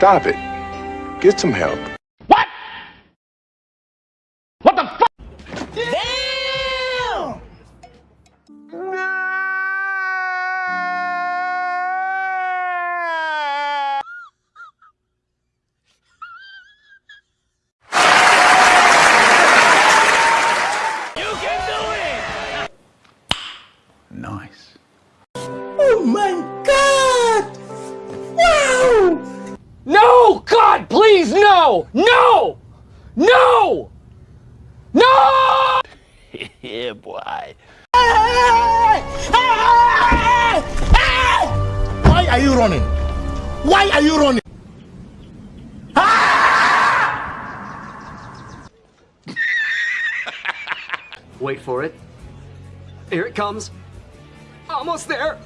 Stop it. Get some help. What? What the fuck? Damn! You can do it! Nice. Oh my please, no! No! No! No! yeah, boy. Why are you running? Why are you running? Wait for it. Here it comes. Almost there.